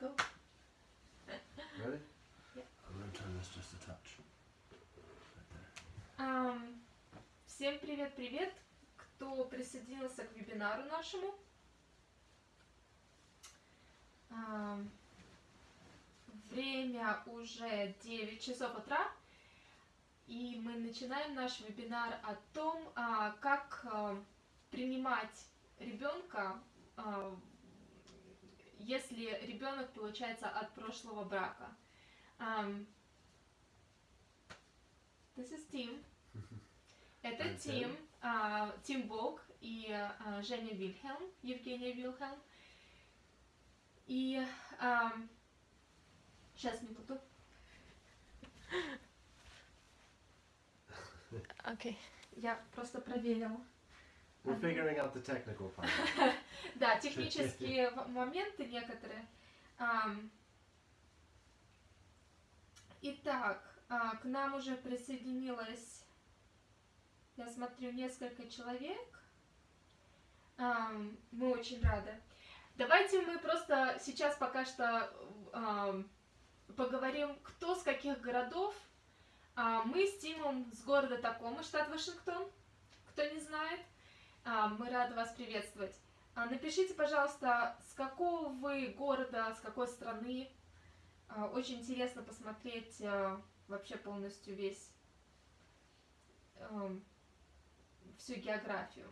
go. Ready? Yeah. I'm gonna turn this just a touch. Right. Ам, всем привет-привет, кто присоединился к вебинару нашему. Ам, время уже 9 часов утра, и мы начинаем наш вебинар о том, а, как а, принимать ребенка, а, если ребенок получается от прошлого брака. Ам, This is Tim. Это Тим, а, Тим Бог и а, Женя Вильхелм, Евгения Вильхелм. И сейчас минуту. Окей, я просто проверила. We're figuring out the technical part. Да, технические моменты некоторые. Ам, Итак, а, к нам уже присоединилось, я смотрю, несколько человек. Ам, Мы очень рады. Давайте мы просто сейчас пока что ам, поговорим, кто с каких городов. А, Мы с Тимом с города Такома, штат Вашингтон, кто не знает. А, Мы рады вас приветствовать. А, Напишите, пожалуйста, с какого вы города, с какой страны. А, Очень интересно посмотреть вообще полностью весь всю географию.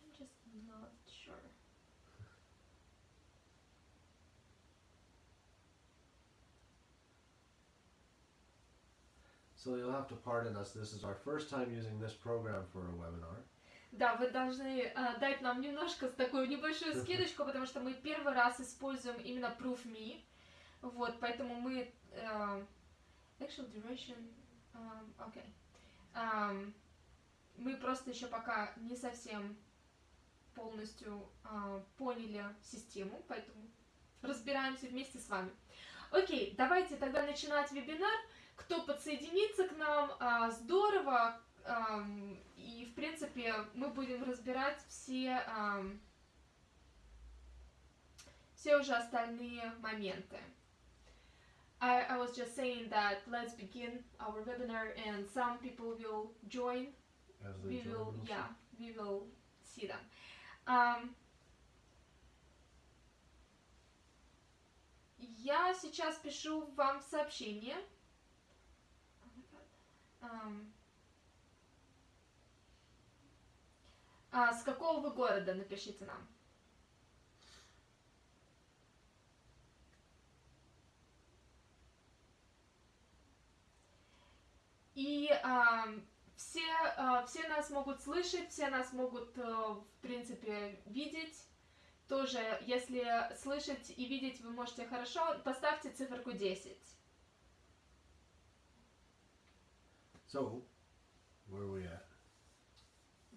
I'm just not sure. So you'll have to pardon us. This is our first time using this program for a webinar. Да, вы должны а, дать нам немножко такую небольшую скидочку, потому что мы первый раз используем именно ProofMe. Вот, поэтому мы... э, actual duration... um, okay. Ам, мы просто еще пока не совсем полностью а, поняли систему, поэтому разбираемся вместе с вами. Окей, давайте тогда начинать вебинар. Кто подсоединится к нам, а, здорово. и, в принципе, мы будем разбирать все, все уже остальные моменты. I, I was just saying that let's begin our webinar and some people will join As they we join will, us. yeah, we will see them. Ам, я сейчас пишу вам сообщение. А, с какого вы города, напишите нам. И ам, все, а, все нас могут слышать, все нас могут, э, в принципе, видеть. Тоже, если слышать и видеть вы можете хорошо, поставьте циферку 10. So, where are we at?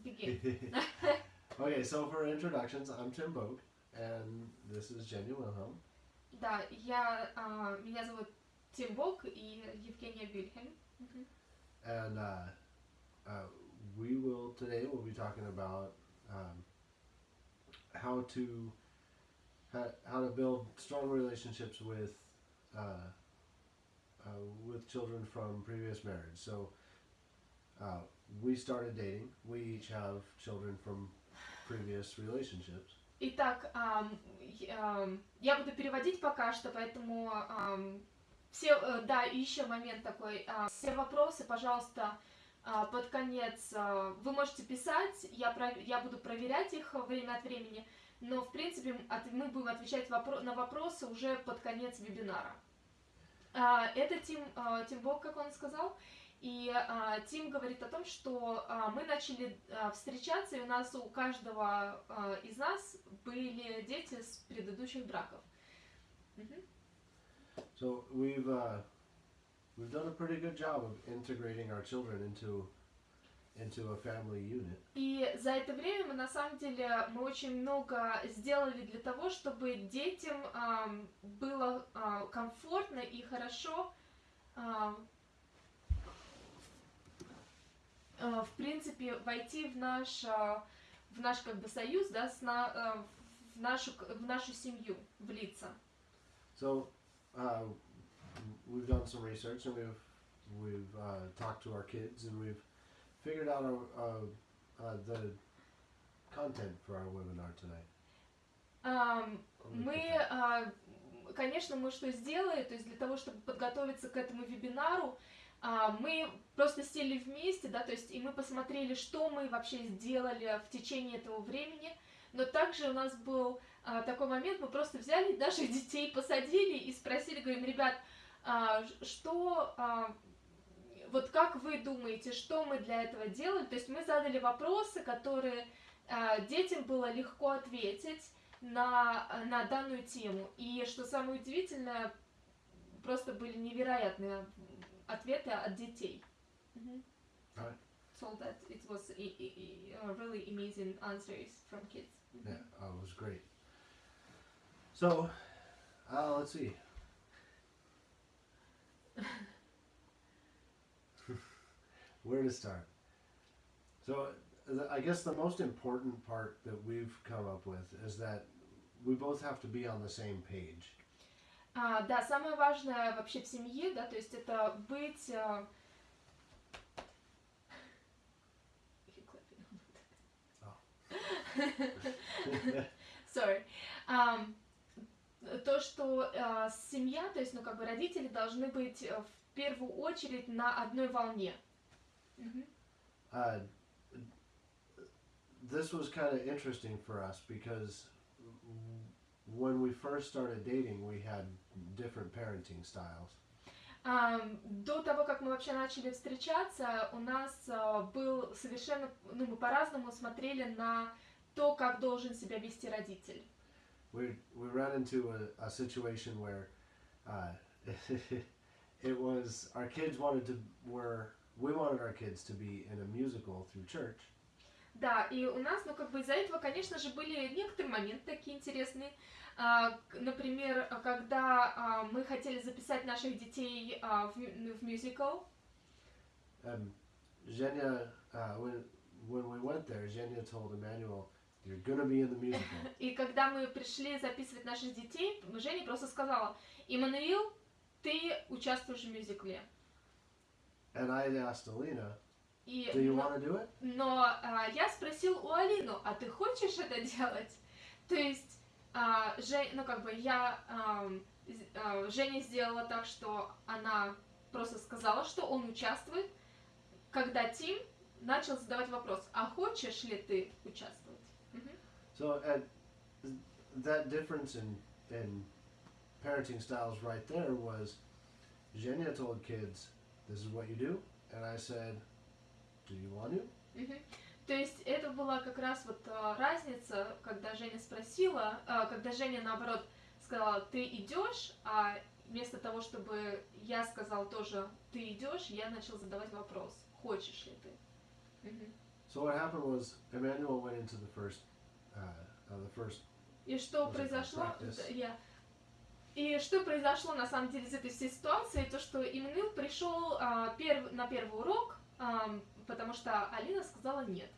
Begin. okay, so for introductions, I'm Tim Bogue, and this is Jenny Wilhelm. Да, я, а, меня зовут Тим Бок и Евгения Вильхельм. Мгм. And uh, uh, we will today we'll be talking about um, how to how, how to build strong relationships with uh, uh, with children from previous marriage. So uh, we started dating. We each have children from previous relationships. Итак, я, ам, я буду переводить пока что, поэтому ам, все, э, да, еще момент такой, а, все вопросы, пожалуйста, а, под конец а, вы можете писать, я, пров- я буду проверять их время от времени, но, в принципе, от- мы будем отвечать вопро- на вопросы уже под конец вебинара. Это Тим, Тим Бог, как он сказал, и а, Тим говорит о том, что а, мы начали а, встречаться, и у нас у каждого а, из нас были дети с предыдущих браков. So we've uh, we've done a pretty good job of integrating our children into into a family unit. И за это время мы на самом деле мы очень много сделали для того, чтобы детям ам, было а, комфортно и хорошо ам, а, в принципе войти в наш а, в наш как бы союз, да, с на, э, в нашу в нашу семью влиться. So uh, we've done some research and we've we've uh, talked to our kids and we've figured out our, uh, uh, the content for our webinar do we Мы, а, конечно, мы что сделали, то есть для того, чтобы подготовиться к этому вебинару, а, мы просто сели вместе, да, то есть и мы посмотрели, что мы вообще сделали в течение этого времени, но также у нас был а, такой момент, мы просто взяли наших детей, посадили и спросили, говорим, ребят, а, что, а, вот как вы думаете, что мы для этого делали? То есть мы задали вопросы, которые а, детям было легко ответить, на, на данную тему. И что самое удивительное, просто были невероятные ответы от детей. Мгм. Right. So that it was i- i- i- uh, really amazing answers from kids. Мгм. Yeah, uh, it was great. So, uh, let's see. Where to start? So, the, I guess the most important part that we've come up with is that we both have to be on the same page. А, да, самое важное вообще в семье, да, то есть это быть... а, Sorry. Ам, то, что а, семья, то есть, ну, как бы родители должны быть э, в первую очередь на одной волне. Мгм. Uh, this was kind of interesting for us because when we first started dating, we had different parenting styles. Ам, До того, как мы вообще начали встречаться, у нас а, был совершенно, ну, мы по-разному смотрели на то, как должен себя вести родитель. We we ran into a, a situation where uh, it was our kids wanted to were we wanted our kids to be in a musical through church, Да, и у нас, ну, как бы из-за этого, конечно же, были некоторые моменты такие интересные. А, например, когда а, мы хотели записать наших детей а, в, ну, в мюзикл, and Zhenya uh, when when we went there, Zhenya told Emmanuel, "You're gonna be in the musical." и когда мы пришли записывать наших детей, Женя просто сказала, Иммануил, ты участвуешь в мюзикле. and I asked Alina, И, "Do you но- want to do it?" Но а, я спросил у Алину, а ты хочешь это делать? То есть, а, Жень, ну как бы я, а, Женя сделала так, что она просто сказала, что он участвует, когда Тим начал задавать вопрос, а хочешь ли ты участвовать? So at that difference in in parenting styles right there was Zhenya told kids, "This is what you do," and I said, Мгм. То есть это была как раз вот а, разница, когда Женя спросила, а, когда Женя наоборот сказала, ты идешь, а вместо того, чтобы я сказал тоже, ты идешь, я начал задавать вопрос, хочешь ли ты? So what happened was Emmanuel went into the first uh, uh, the first И что произошло? я- И что произошло на самом деле из этой всей ситуации, то что Иммануил пришел а, перв- на первый урок, ам, потому что Алина сказала нет.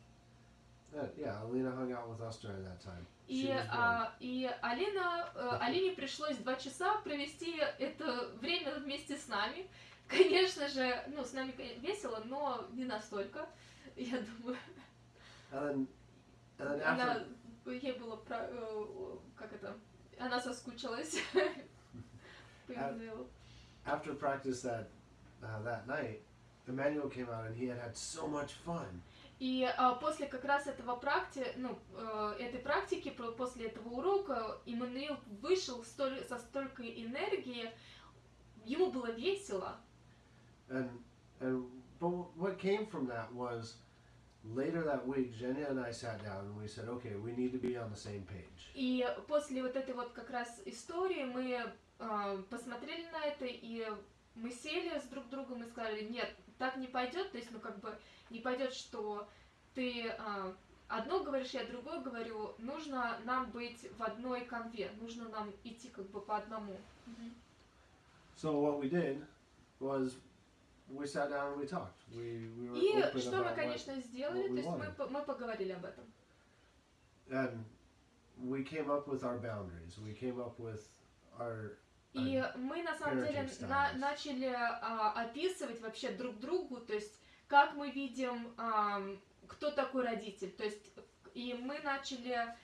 uh, yeah Alina hung out with us during that time. И, а, и Алина, э, Алине пришлось два часа провести это время вместе с нами. Конечно же, ну, с нами весело, но не настолько, я думаю. and then and then Она, after ей было, про- э, как это, она соскучилась after practice that uh, that night, Emmanuel came out and he had had so much fun. И а, после как раз этого практи, ну, э, этой практики, после этого урока, Иммануил вышел столь- со столькой энергии, ему было весело. And and but what came from that was later that week, Jenny and I sat down and we said, okay, we need to be on the same page. И после вот этой вот как раз истории мы э, посмотрели на это, и мы сели с друг другом и сказали, нет, так не пойдет, то есть, ну, как бы, не пойдет, что ты э, одно говоришь, я другое говорю, нужно нам быть в одной конве, нужно нам идти как бы по одному. So what we did was we sat down and we talked. We we were И open что мы, about what, конечно, сделали, what то есть мы, wanted. мы поговорили об этом. and we came up with our boundaries. We came up with our И мы на самом деле на- начали а, описывать вообще друг другу, то есть как мы видим, ам, кто такой родитель. То есть и мы начали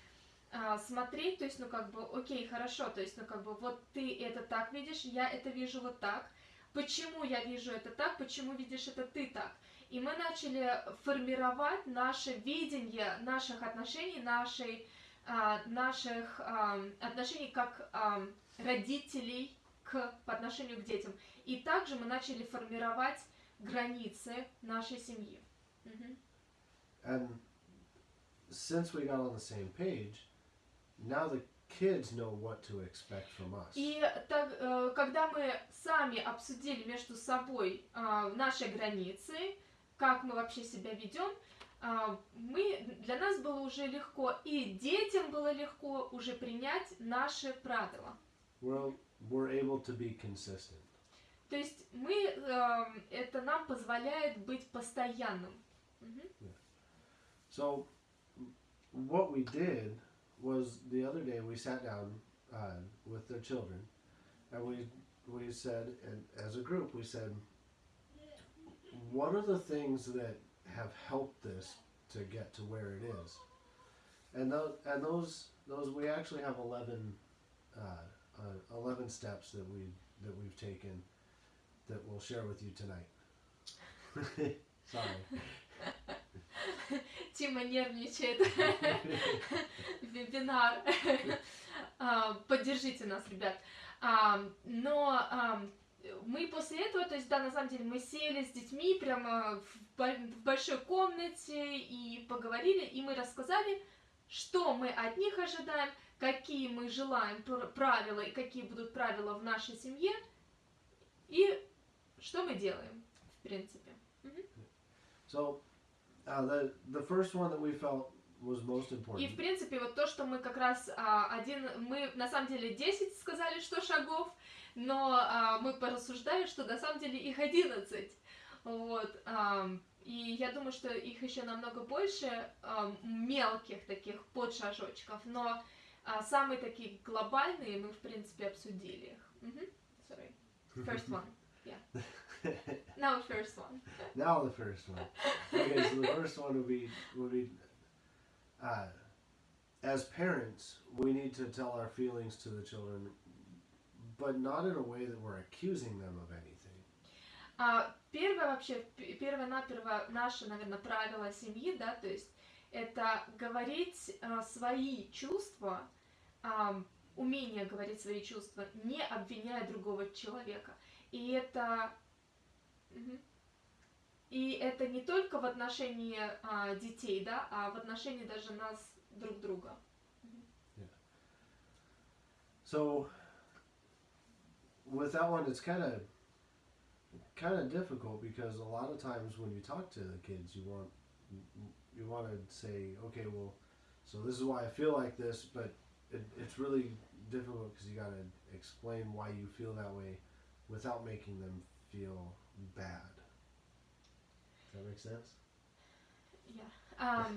а, смотреть, то есть, ну как бы, окей, хорошо, то есть, ну как бы, вот ты это так видишь, я это вижу вот так. Почему я вижу это так, почему видишь это ты так? И мы начали формировать наше видение наших отношений, нашей, а, наших ам, отношений как ам, родителей к, по отношению к детям. И также мы начали формировать границы нашей семьи. And since we got on the same page, now the kids know what to expect from us. И так, э, когда мы сами обсудили между собой а, наши границы, как мы вообще себя ведем, а, мы, для нас было уже легко, и детям было легко уже принять наши правила. We're we're able to be consistent. То есть мы, эм, это нам позволяет быть постоянным. Мгм. So, what we did was the other day we sat down uh, with the children, and we we said, and as a group, we said, what are the things that have helped this to get to where it is? And those and those those we actually have eleven uh, uh, eleven steps that we that we've taken that we'll share with you tonight. Sorry. Тима нервничает. Вебинар. А, Поддержите нас, ребят. А, Но а, мы после этого, то есть, да, на самом деле, мы сели с детьми прямо в большой комнате и поговорили, и мы рассказали, что мы от них ожидаем, какие мы желаем пр- правила и какие будут правила в нашей семье, и что мы делаем, в принципе. So, uh, the the first one that we felt was most И, important в принципе, вот то, что мы как раз а, один, мы на самом деле 10 сказали, что шагов, но а, мы порассуждали, что на самом деле их 11. Вот. ам, и я думаю, что их еще намного больше ам, мелких таких подшажочков, но а, самые такие глобальные мы, в принципе, обсудили их. Мгм. Sorry. First one. Yeah. Now first one. now the first one. Okay, so the first one would be would be uh, as parents, we need to tell our feelings to the children, but not in a way that we're accusing them of anything. А, первое вообще, первое-наперво наше, наверное, правило семьи, да, то есть это говорить а, свои чувства, умение говорить свои чувства, не обвиняя другого человека. И это... И это не только в отношении а, детей, да, а в отношении даже нас друг друга. So with that one, it's kind of kind of difficult because a lot of times when you talk to the kids, you want you want to say, okay, well, so this is why I feel like this, but it, it's really difficult because you got to explain why you feel that way without making them feel bad. Does that make sense? Ам,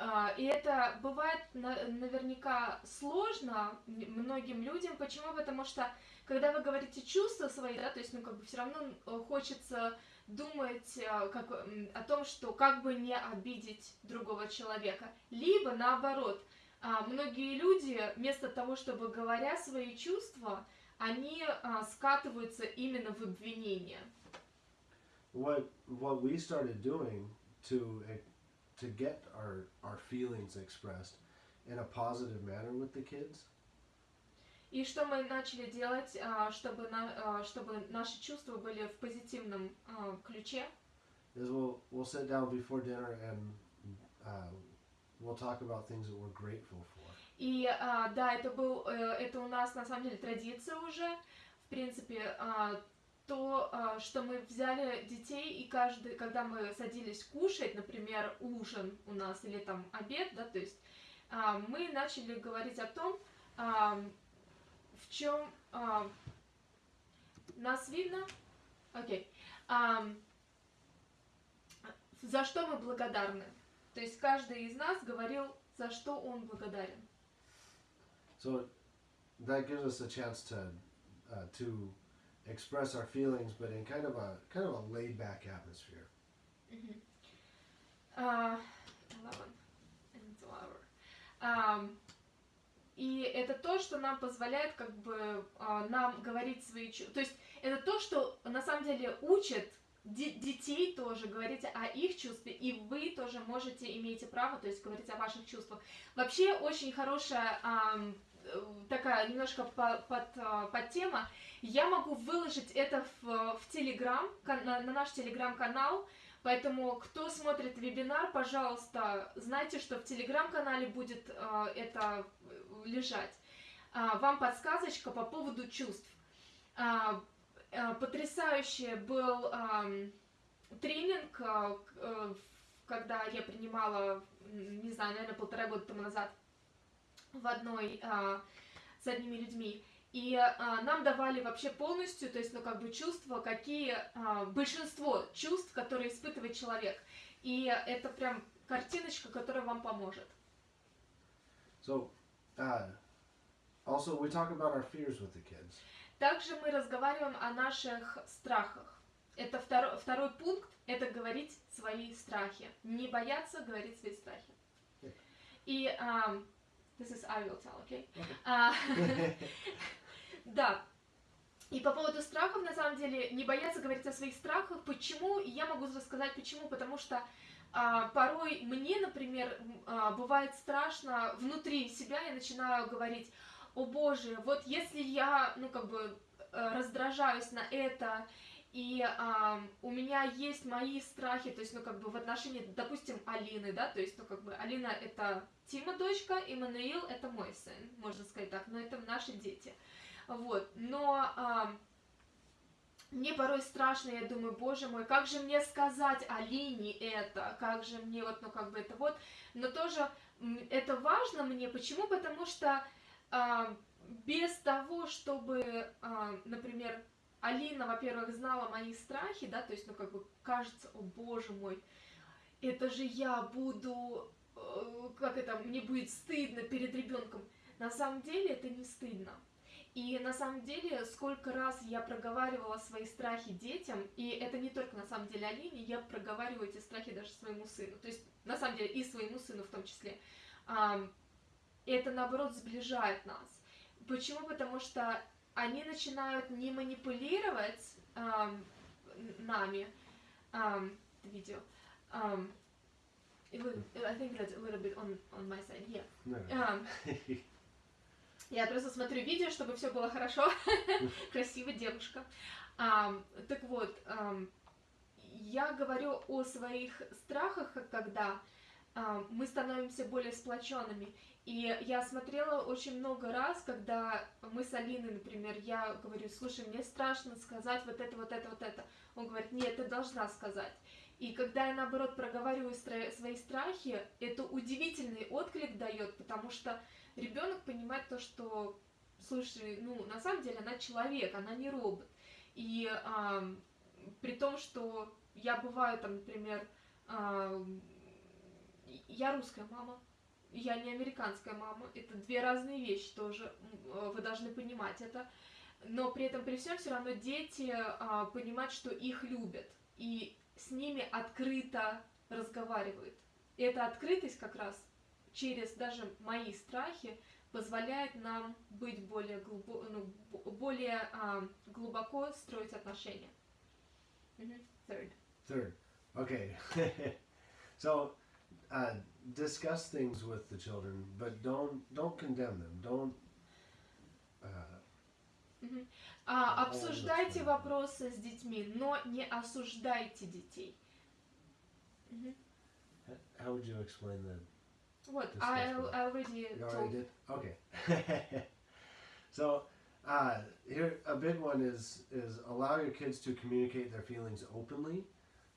А, И это бывает на- наверняка сложно многим людям. Почему? Потому что когда вы говорите чувства свои, да, то есть, ну, как бы все равно э, хочется думать а, как, о том, что как бы не обидеть другого человека. Либо наоборот, а, многие люди вместо того, чтобы говоря свои чувства, они а, скатываются именно в обвинение. What what we started doing to eh, to get our our feelings expressed in a positive manner with the kids И что мы начали делать, а, чтобы, на- чтобы наши чувства были в позитивном ключе? is we'll we'll sit down before dinner and uh, we'll talk about things that we're grateful for. И а, да, это был, э, это у нас на самом деле традиция уже. В принципе, а, то, а, что мы взяли детей и каждый, когда мы садились кушать, например, ужин у нас или там обед, да, то есть а, мы начали говорить о том, а, в чем нас видно, окей, Ам, за что мы благодарны. То есть каждый из нас говорил за что он благодарен. So that gives us a chance to uh, to express our feelings, but in kind of a kind of a laid back atmosphere. А, eleven and flower. Ам, и это то, что нам позволяет как бы а, нам говорить свои чувства. То есть это то, что на самом деле учит детей тоже говорить о их чувстве, и вы тоже можете, имеете право, то есть говорить о ваших чувствах. Вообще очень хорошая э, такая немножко по- под, а, подтема. Я могу выложить это в, в Телеграм, на, на наш Телеграм-канал, Поэтому, кто смотрит вебинар, пожалуйста, знайте, что в телеграм-канале будет э, это э, лежать. А, вам подсказочка по поводу чувств. А, э, потрясающий был тренинг, э, в- когда я принимала, не знаю, наверное, полтора года тому назад в одной а, с одними людьми. И а, нам давали вообще полностью, то есть, ну, как бы чувства, какие, а, большинство чувств, которые испытывает человек. И это прям картиночка, которая вам поможет. So uh, also we talk about our fears with the kids. Также мы разговариваем о наших страхах. Это второй, второй пункт, это говорить свои страхи. Не бояться говорить свои страхи. И, ам, this is I will tell, okay? Okay. А, Да. И по поводу страхов, на самом деле, не бояться говорить о своих страхах. Почему? Я могу рассказать почему. Потому что а, порой мне, например, а, бывает страшно внутри себя, я начинаю говорить, о боже, вот если я, ну, как бы, э, раздражаюсь на это, и а, у меня есть мои страхи, то есть, ну, как бы, в отношении, допустим, Алины, да, то есть, ну, как бы, Алина это Тима дочка, Иммануил это мой сын, можно сказать так, но это наши дети. Вот, но а, мне порой страшно, я думаю, боже мой, как же мне сказать Алине это, как же мне вот, ну как бы это вот, но тоже это важно мне, почему? Потому что без того, чтобы, а, например, Алина, во-первых, знала мои страхи, да, то есть, ну как бы кажется, о боже мой, это же я буду, э, как это, мне будет стыдно перед ребенком. На самом деле это не стыдно. И на самом деле, сколько раз я проговаривала свои страхи детям, и это не только на самом деле Алине, я проговариваю эти страхи даже своему сыну. То есть, на самом деле, и своему сыну в том числе. И это, наоборот, сближает нас. Почему? Потому что они начинают не манипулировать н- нами, ам, это видео, will- I think that's a little bit on, on my side, yeah. No. Ам, я просто смотрю видео, чтобы все было хорошо. Красивая девушка. Ам, так вот, ам, я говорю о своих страхах, когда мы становимся более сплоченными. И я смотрела очень много раз, когда мы с Алиной, например, я говорю, слушай, мне страшно сказать вот это, вот это, вот это. Он говорит, нет, ты должна сказать. И когда я, наоборот, проговариваю свои страхи, это удивительный отклик дает, потому что ребенок понимает то, что, слушай, ну, на самом деле она человек, она не робот. И ам, при том, что я бываю там, например, ам, я русская мама, я не американская мама, это две разные вещи тоже, э, вы должны понимать это. Но при этом, при всем, все равно дети а, понимают, что их любят, и с ними открыто разговаривают. И эта открытость как раз через даже мои страхи позволяет нам быть более, глубо, ну, более а, глубоко строить отношения. Мгм. Third. Third. Okay. so uh, discuss things with the children, but don't don't condemn them. Don't. Uh, Мгм. А, По поводу обсуждайте своего. вопросы с детьми, но не осуждайте детей. Мгм. how would you explain that? Вот, Discuss I, what? I already You told. already did. Okay. so uh, here a big one is is allow your kids to communicate their feelings openly,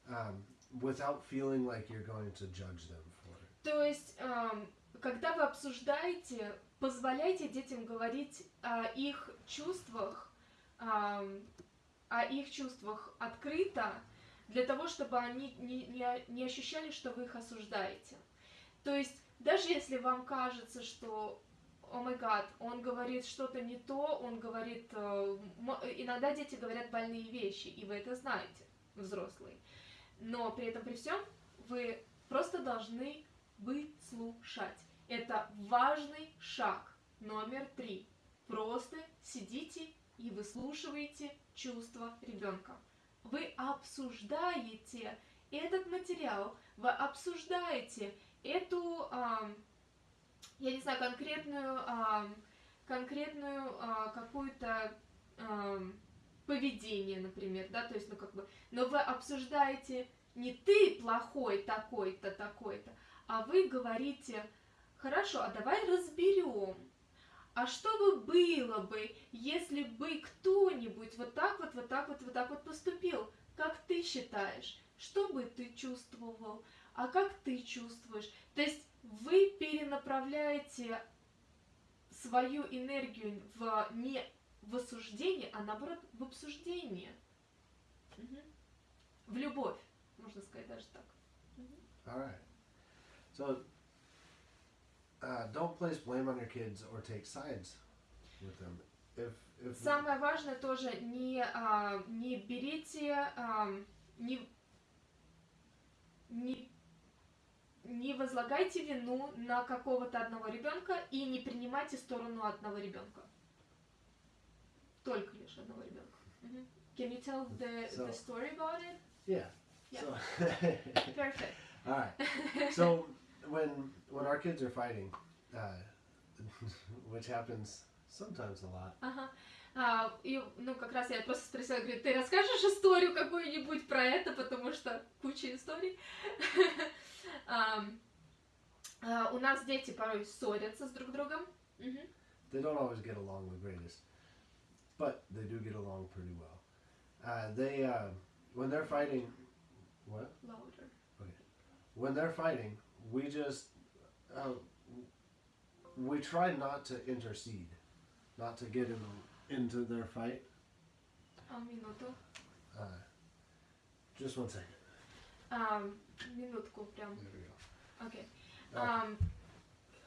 um, without feeling like you're going to judge them for it. То есть, эм, когда вы обсуждаете, позволяйте детям говорить о их чувствах, ам, о их чувствах открыто, для того, чтобы они не, не, не ощущали, что вы их осуждаете. То есть даже если вам кажется, что о май гад, он говорит что-то не то, он говорит... э, Иногда дети говорят больные вещи, и вы это знаете, взрослые. Но при этом, при всем, вы просто должны выслушать. Это важный шаг номер три. Просто сидите и выслушиваете чувства ребенка. Вы обсуждаете этот материал, вы обсуждаете эту, ам, я не знаю, конкретную, ам, конкретную а, какую-то поведение, например, да, то есть, ну как бы, но вы обсуждаете не ты плохой такой-то, такой-то, а вы говорите, хорошо, а давай разберем, а что бы было бы, если бы кто-нибудь вот так вот, вот так вот, вот так вот поступил? Как ты считаешь? Что бы ты чувствовал? А как ты чувствуешь? То есть вы перенаправляете свою энергию в не в осуждение, а наоборот в обсуждение. Мгм. В любовь, можно сказать даже так. All right. So, uh, don't place blame on your kids or take sides with them. If if Самое важное тоже не, а, не берите, ам, не, не, не возлагайте вину на какого-то одного ребенка и не принимайте сторону одного ребенка. Только лишь одного ребенка. Мгм. Can you tell the, So- the story about it? yeah. Yeah. So, Perfect. all right. So when when our kids are fighting, uh, which happens sometimes a lot. Ага. А, и, ну, как раз я просто спросила, говорю, ты расскажешь историю какую-нибудь про это, потому что куча историй. Ам, а, У нас дети порой ссорятся с друг другом. Мгм. They don't always get along the greatest, but they do get along pretty well. Uh, they uh, when they're fighting, what? Louder. when they're fighting, we just uh, we try not to intercede, not to get in into their fight. А, минуту. Uh, just one second. Ам, минутку прям. There we go. Окей. Да. Ам,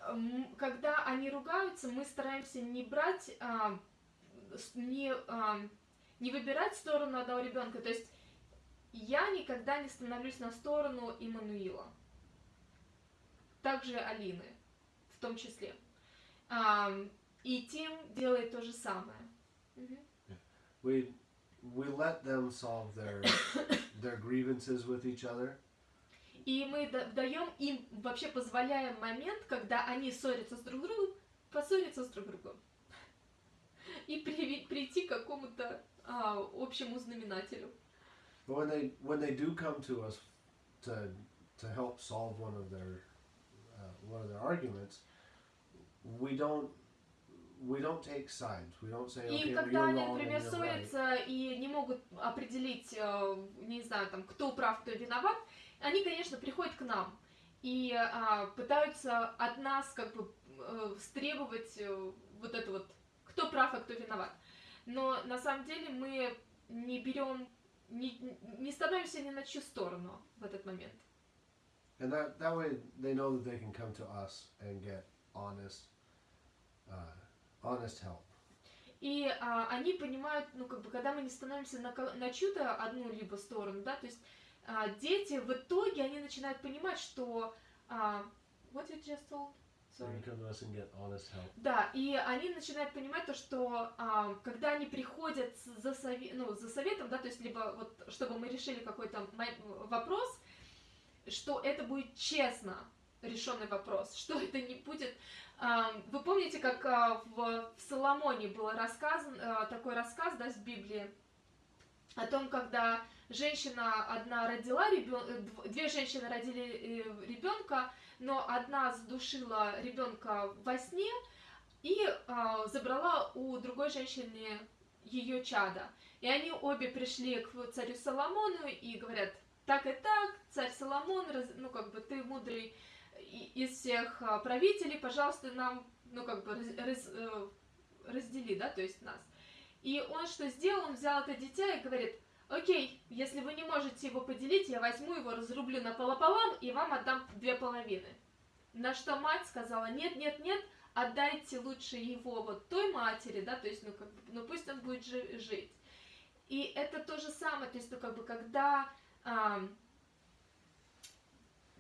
м, когда они ругаются, мы стараемся не брать, ам, с- не, ам, не выбирать сторону одного ребенка. То есть я никогда не становлюсь на сторону Иммануила. Также Алины, в том числе. Ам, и Тим делает то же самое. Мгм. We we let them solve their their grievances with each other, И мы да- даем им, вообще позволяем момент, когда они ссорятся с друг другом, поссориться с друг другом. И прийти к какому-то а, общему знаменателю. when they when they do come to us to to help solve one of their uh, one of their arguments, we don't we don't take sides. We don't say И okay, well, когда они, например, ссорятся и не могут определить, э, не знаю, там, кто прав, кто виноват, они, конечно, приходят к нам и а, пытаются от нас как бы э, стребовать э, вот это вот, кто прав, а кто виноват. Но на самом деле мы не берем, не, не становимся ни на чью сторону в этот момент. And that that way they know that they can come to us and get honest, uh, honest help. И а, они понимают, ну, как бы, когда мы не становимся на, на чью-то одну либо сторону, да, то есть а, дети в итоге, они начинают понимать, что... а, what you just told? Да, и они начинают понимать то, что а, когда они приходят за, сове- ну, за советом, да, то есть либо вот, чтобы мы решили какой-то вопрос, что это будет честно решенный вопрос, что это не будет... а, вы помните, как а, в, в Соломоне был рассказан, а, такой рассказ, да, с Библии, о том, когда женщина одна родила ребенка, две женщины родили ребенка, но одна задушила ребенка во сне и а, забрала у другой женщины ее чада. И они обе пришли к царю Соломону и говорят, так и так, царь Соломон, ну как бы ты мудрый из всех а, правителей, пожалуйста, нам, ну как бы раз- э, раздели, да, то есть нас. И он что сделал? Он взял это дитя и говорит, окей, если вы не можете его поделить, я возьму его, разрублю напополам и вам отдам две половины. На что мать сказала, нет, нет, нет, отдайте лучше его вот той матери, да, то есть, ну, как бы, ну, пусть он будет жи- жить. И это то же самое, то есть, ну, как бы, когда, ам,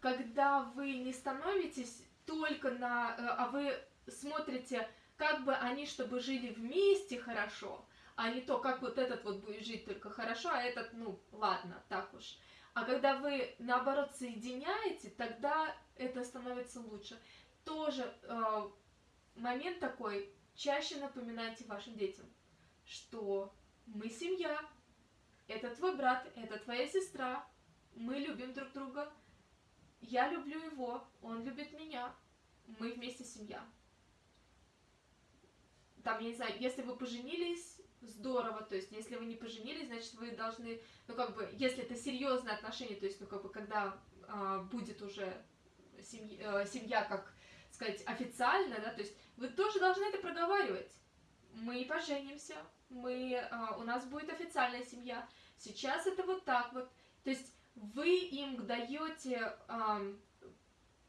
когда вы не становитесь только на, э, а вы смотрите, как бы они, чтобы жили вместе хорошо, а не то, как вот этот вот будет жить только хорошо, а этот, ну, ладно, так уж. А когда вы, наоборот, соединяете, тогда это становится лучше. Тоже э, момент такой, чаще напоминайте вашим детям, что мы семья, это твой брат, это твоя сестра, мы любим друг друга, я люблю его, он любит меня, мы вместе семья. Там, я не знаю, если вы поженились, здорово, то есть, если вы не поженились, значит, вы должны, ну, как бы, если это серьезные отношения, то есть, ну, как бы, когда а, будет уже семья, э, семья, как сказать, официально, да, то есть, вы тоже должны это проговаривать. Мы поженимся, мы, а, у нас будет официальная семья. Сейчас это вот так вот. То есть, вы им даете ам,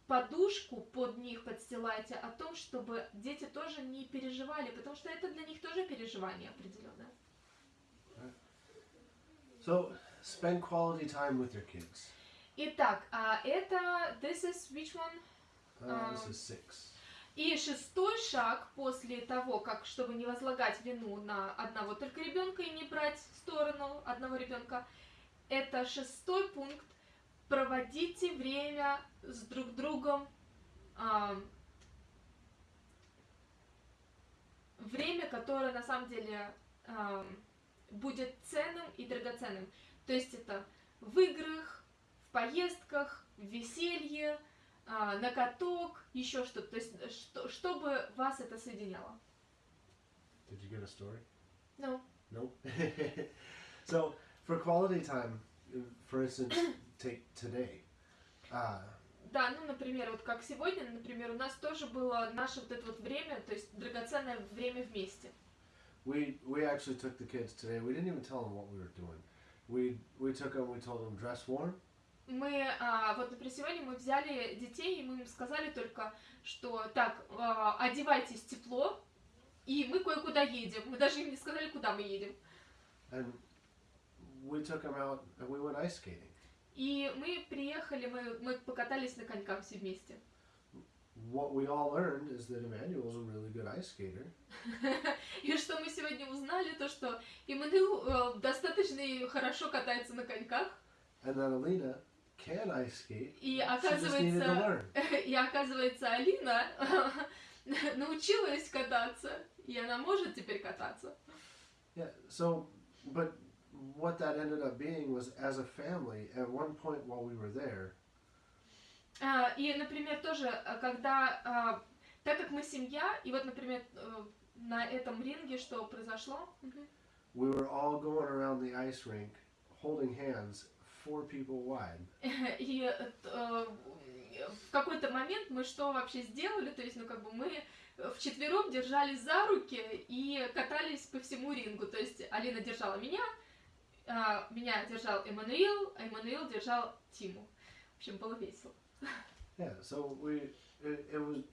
подушку под них подстилаете о том, чтобы дети тоже не переживали, потому что это для них тоже переживание определенное. So spend quality time with your kids. Итак, а это this is which one? Uh, this Um, is six. И шестой шаг после того, как чтобы не возлагать вину на одного только ребенка и не брать сторону одного ребенка, это шестой пункт. Проводите время с друг другом. ам, время, которое на самом деле ам, будет ценным и драгоценным. То есть это в играх, в поездках, в веселье, а, на каток, еще что-то. То есть, что, чтобы вас это соединяло. Did you get a story? Ну, Nope. so for quality time, uh, for instance, today. Uh, да, ну, например, вот как сегодня, например, у нас тоже было наше вот это вот время, то есть драгоценное время вместе. we we actually took the kids today. We didn't even tell them what we were doing. We we took them. We told them dress warm. Мы, а, вот, например, сегодня мы взяли детей, и мы им сказали только, что так, а, одевайтесь тепло, и мы кое-куда едем. Мы даже им не сказали, куда мы едем. and we took them out and we went ice skating. И мы приехали, мы, мы покатались на коньках все вместе. What we all learned is that Emmanuel's a really good ice skater, И что мы сегодня узнали, то что Иммануил э, достаточно хорошо катается на коньках, and that Alina can ice skate. и оказывается, и оказывается Алина научилась кататься, и она может теперь кататься. Yeah. So, but what that ended up being was, as a family, at one point while we were there, А, И, например, тоже, а, когда, а, так как мы семья, и вот, например, э, на этом ринге что произошло? We were all going around the ice rink, holding hands, four people wide. И э, э, в какой-то момент мы что вообще сделали? То есть, ну, как бы мы вчетвером держались за руки и катались по всему рингу. То есть Алина держала меня, а, меня держал Эммануил, а Эммануил держал Тиму. В общем, было весело. Yeah. So we, it, it was,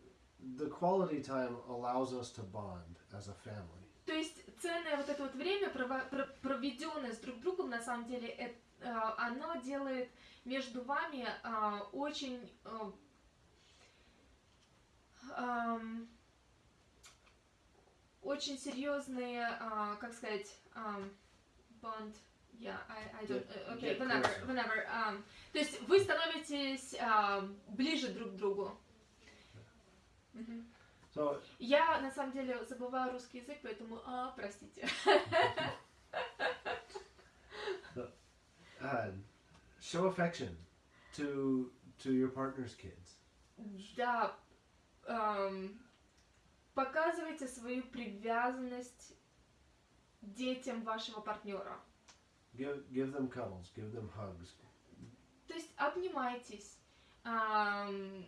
the quality time allows us to bond as a family. То есть ценное вот это вот время, проведенное с друг другом, на самом деле, э- а, оно делает между вами а, очень а, очень серьезные, как сказать, bond. Yeah, I, I don't. Uh, okay, whenever, whenever. ам, то есть вы становитесь ам, ближе друг к другу. So Я на самом деле забываю русский язык, поэтому а, простите. uh, show affection to to your partner's kids. Да, показывайте свою привязанность детям вашего партнера. Give give them cuddles. Give them hugs. То есть обнимайтесь. ам,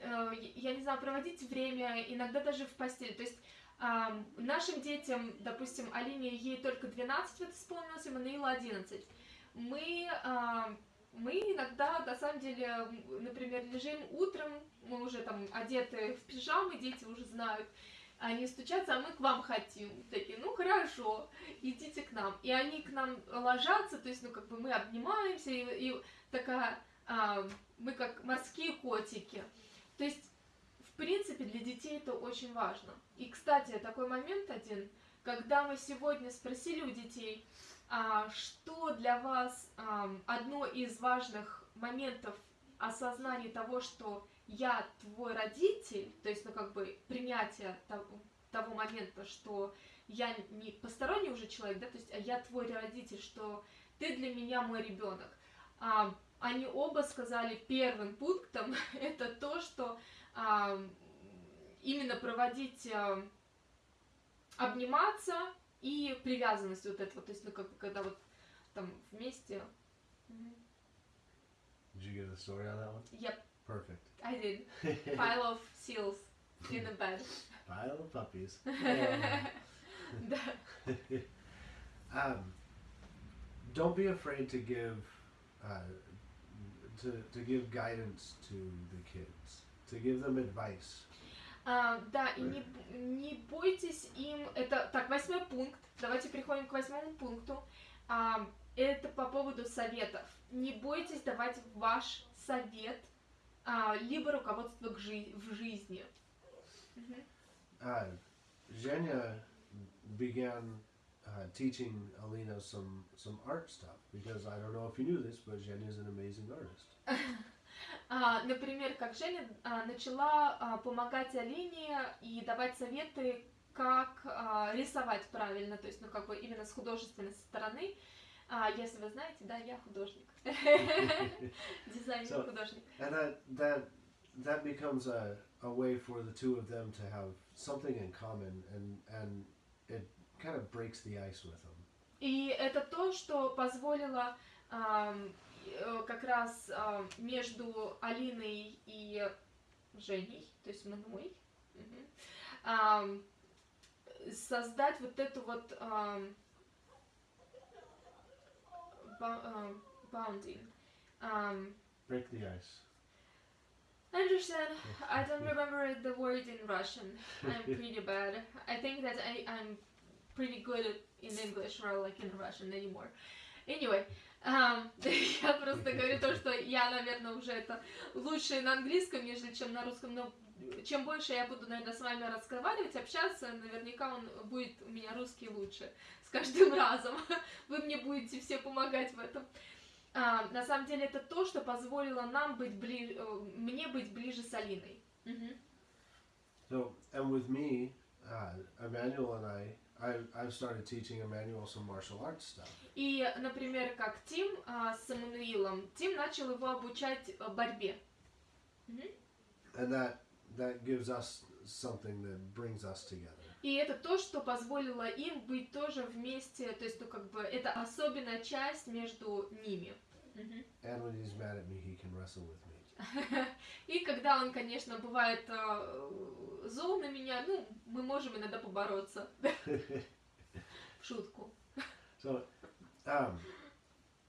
э, я не знаю, проводить время, иногда даже в постели. То есть ам, нашим детям, допустим, Алине, ей только 12 вот исполнилось, Эммануилу 11. Мы ам, мы иногда, на самом деле, например, лежим утром, мы уже там одеты в пижамы, дети уже знают, они стучатся, а мы к вам хотим. Такие, ну хорошо, идите к нам. И они к нам ложатся, то есть, ну, как бы мы обнимаемся, и, и такая, а, мы как морские котики. То есть, в принципе, для детей это очень важно. И, кстати, такой момент один, когда мы сегодня спросили у детей, а, что для вас а, одно из важных моментов осознания того, что я твой родитель, то есть, ну, как бы, принятие того, того момента, что я не посторонний уже человек, да, то есть, а я твой родитель, что ты для меня мой ребенок. А, они оба сказали первым пунктом это то, что а, именно проводить а, обниматься и привязанность вот этого, то есть, ну, как бы, когда вот там вместе. Did you get a story on that one? Yep, Perfect. I did. Pile of seals in a bed. Pile of puppies. Да. um, don't be afraid to give uh, to to give guidance to the kids, to give them advice. А, да, и не, не бойтесь им, это, так, восьмой пункт, давайте переходим к восьмому пункту, А, это по поводу советов. Не бойтесь давать ваш совет, либо руководство к жи- в жизни. Uh, Zhenya began uh, teaching Alina some some art stuff because I don't know if you knew this, but Zhenya is an amazing artist. А, например, как Женя а, начала а, помогать Алине и давать советы, как а, рисовать правильно, то есть, ну, как бы именно с художественной стороны. А, если вы знаете, да, я художник. Дизайнер So- художник. And that that that becomes a, a way for the two of them to have something in common and and it kind of breaks the ice with them. И это то, что позволило э, как раз ам, между Алиной и Женей, то есть мной, мгм, ам, создать вот эту вот ам, ам, bounding. Ам, Break the ice. I understand. I don't remember the word in Russian. I'm pretty bad. I think that I, I'm pretty good in English, rather like in Russian anymore. Anyway, ам, я просто говорю то, что я, наверное, уже это лучше на английском, нежели чем на русском, но чем больше я буду, наверное, с вами разговаривать, общаться, наверняка он будет у меня русский лучше с каждым разом. Вы мне будете все помогать в этом. А, на самом деле это то, что позволило нам быть ближе, мне быть ближе с Алиной. Мгм. So and with me, uh, Emmanuel and I, I I've started teaching Emmanuel some martial arts stuff. И, например, как Тим а, с Эммануилом, Тим начал его обучать э, борьбе. and that that gives us something that brings us together. И это то, что позволило им быть тоже вместе, то есть, ну, как бы, это особенная часть между ними. Мгм. And when he's mad at me, he can wrestle with me. И когда он, конечно, бывает э, зол на меня, ну, мы можем иногда побороться. В шутку. So, um,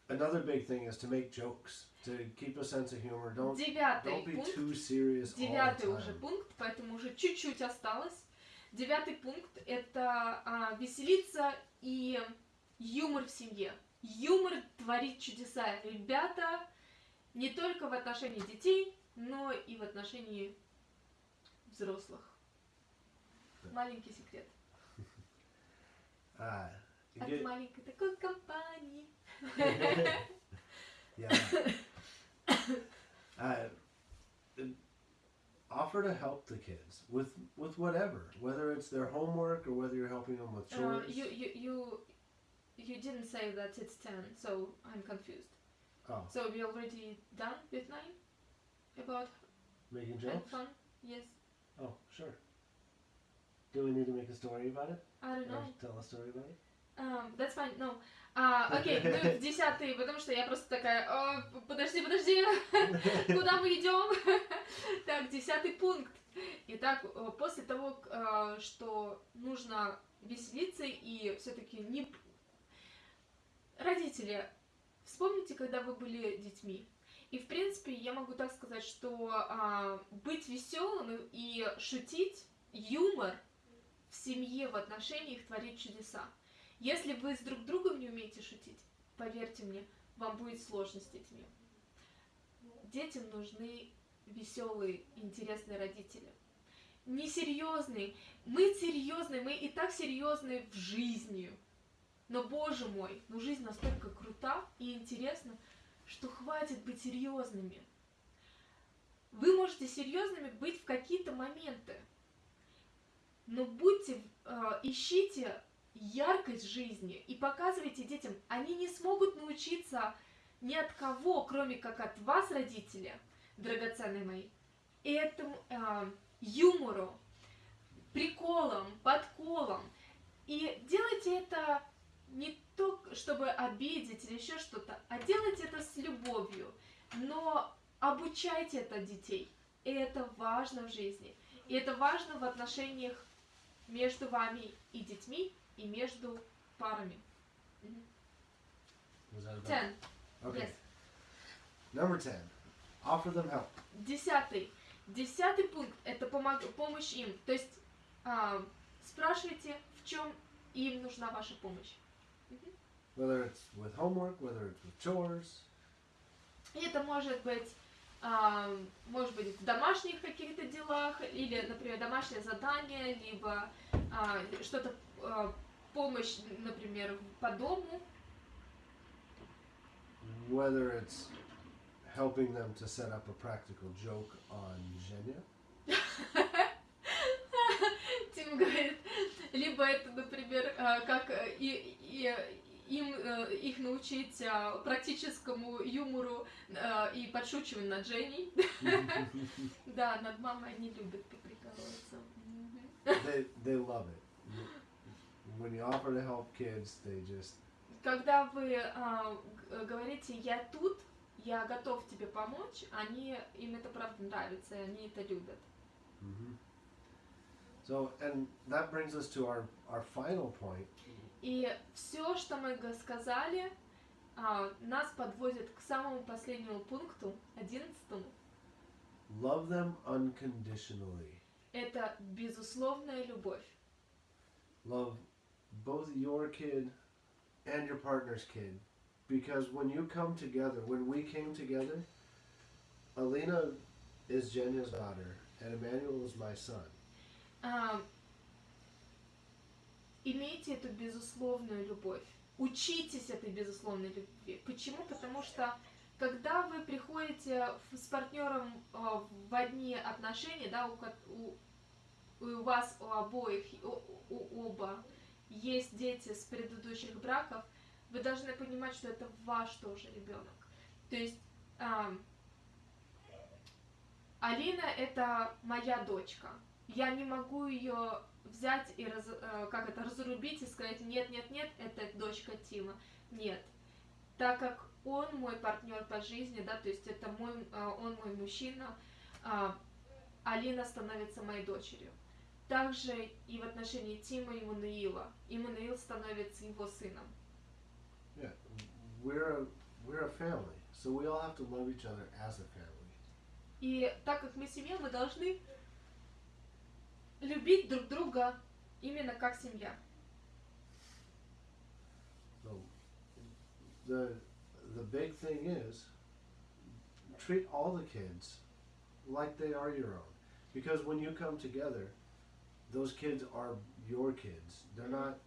another big thing is to make jokes, to keep a sense of humor. Don't Девятый don't be пункт. too serious all Девятый the уже time. пункт, поэтому уже чуть-чуть осталось. Девятый пункт – это а, веселиться и юмор в семье. Юмор творит чудеса. Ребята, не только в отношении детей, но и в отношении взрослых. Маленький секрет. You От get- маленькой такой компании. yeah. uh, offer to help the kids with with whatever, whether it's their homework or whether you're helping them with Uh, chores. you, you, you, you didn't say that it's 10, so I'm confused. oh, So we already done with 9? About making jokes. fun? Yes. Oh, sure. Do we need to make a story about it? I don't Or know. tell a story about it? Um, that's fine, no. А, окей, мы в десятый, потому что я просто такая, «О, п- подожди, подожди, куда мы идем? Так, десятый пункт. Итак, э, после того, э, что нужно веселиться и все-таки не... Родители, вспомните, когда вы были детьми. И, в принципе, я могу так сказать, что а, быть веселым и шутить, юмор в семье, в отношениях творит чудеса. Если вы с друг другом не умеете шутить, поверьте мне, вам будет сложно с детьми. Детям нужны веселые, интересные родители. Несерьезные. Мы серьезные, мы и так серьезные в жизни. Но, боже мой, ну жизнь настолько крута и интересна, что хватит быть серьезными. Вы можете серьезными быть в какие-то моменты, но будьте, э, ищите яркость жизни и показывайте детям, они не смогут научиться ни от кого, кроме как от вас, родители, драгоценные мои, этому э, юмору, приколам, подколам. И делайте это не то, чтобы обидеть или еще что-то, а делайте это с любовью. Но обучайте это детей. И это важно в жизни. И это важно в отношениях между вами и детьми, и между парами. Ten. Okay. Yes. Number 10. Offer them help. Десятый. Десятый пункт – это помог, помощь им. То есть а, спрашивайте, в чем им нужна ваша помощь. Whether it's with homework, whether it's with chores. И это может быть, а, может быть, в домашних каких-то делах, или, например, домашнее задание, либо а, что-то, а, помощь, например, по дому. Whether it's helping them to set up a practical joke on Zhenya. Тим говорит, либо это, например, а, как э, и, и, им э, их научить практическому юмору и подшучиванию над Женей. Да, над мамой они любят поприкалываться. They, they love it. When you offer to help kids, they just Когда вы г- говорите «я тут», «я готов тебе помочь», они, им это правда нравится, и они это любят. hmm So, and that brings us to our, our final point, И все, что мы сказали, а, нас подводит к самому последнему пункту, одиннадцатому. love them unconditionally. Это безусловная любовь. Love both your kid and your partner's kid. Because when you come together, when we came together, Alina is Jenya's daughter and Emmanuel is my son. А, имейте эту безусловную любовь. Учитесь этой безусловной любви. Почему? Потому что когда вы приходите с партнером а, в одни отношения, да, у, у- у вас у обоих, у, у оба есть дети с предыдущих браков, вы должны понимать, что это ваш тоже ребенок. То есть а, Алина это моя дочка. Я не могу ее взять и раз- э, как это разрубить и сказать нет, нет, нет, это дочка Тима. Нет. Так как он мой партнер по жизни, да, то есть это мой, э, он мой мужчина, а, Алина становится моей дочерью. Также и в отношении Тима и Мануила. И Мануил становится его сыном. Yeah, we're a, we're a family, so we all have to love each other as a family. И так как мы семья, мы должны любить друг друга именно как семья. So the the big thing is treat all the kids like they are your own. Because when you come together, those kids are your kids. They're not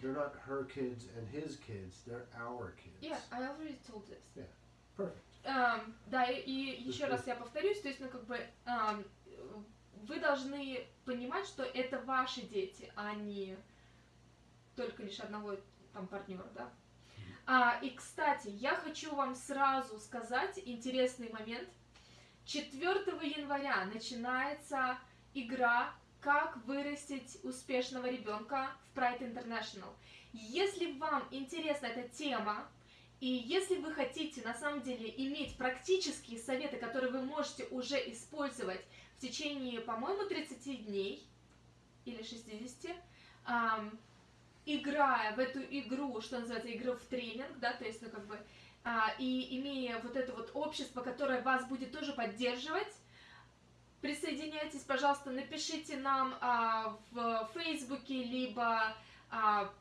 they're not her kids and his kids, they're our kids. Yeah, I already told this. Perfect. Эм, да, и, и еще раз я повторюсь, то есть, ну, как бы, эм, вы должны понимать, что это ваши дети, а не только лишь одного там партнера, да. А, и, кстати, я хочу вам сразу сказать интересный момент. 4 января начинается игра «Как вырастить успешного ребенка» в Pride International. Если вам интересна эта тема, и если вы хотите на самом деле иметь практические советы, которые вы можете уже использовать в течение, по-моему, 30 дней или 60, ам, играя в эту игру, что называется, игру в тренинг, да, то есть, ну, как бы, а, и имея вот это вот общество, которое вас будет тоже поддерживать, присоединяйтесь, пожалуйста, напишите нам а, в Фейсбуке, либо а,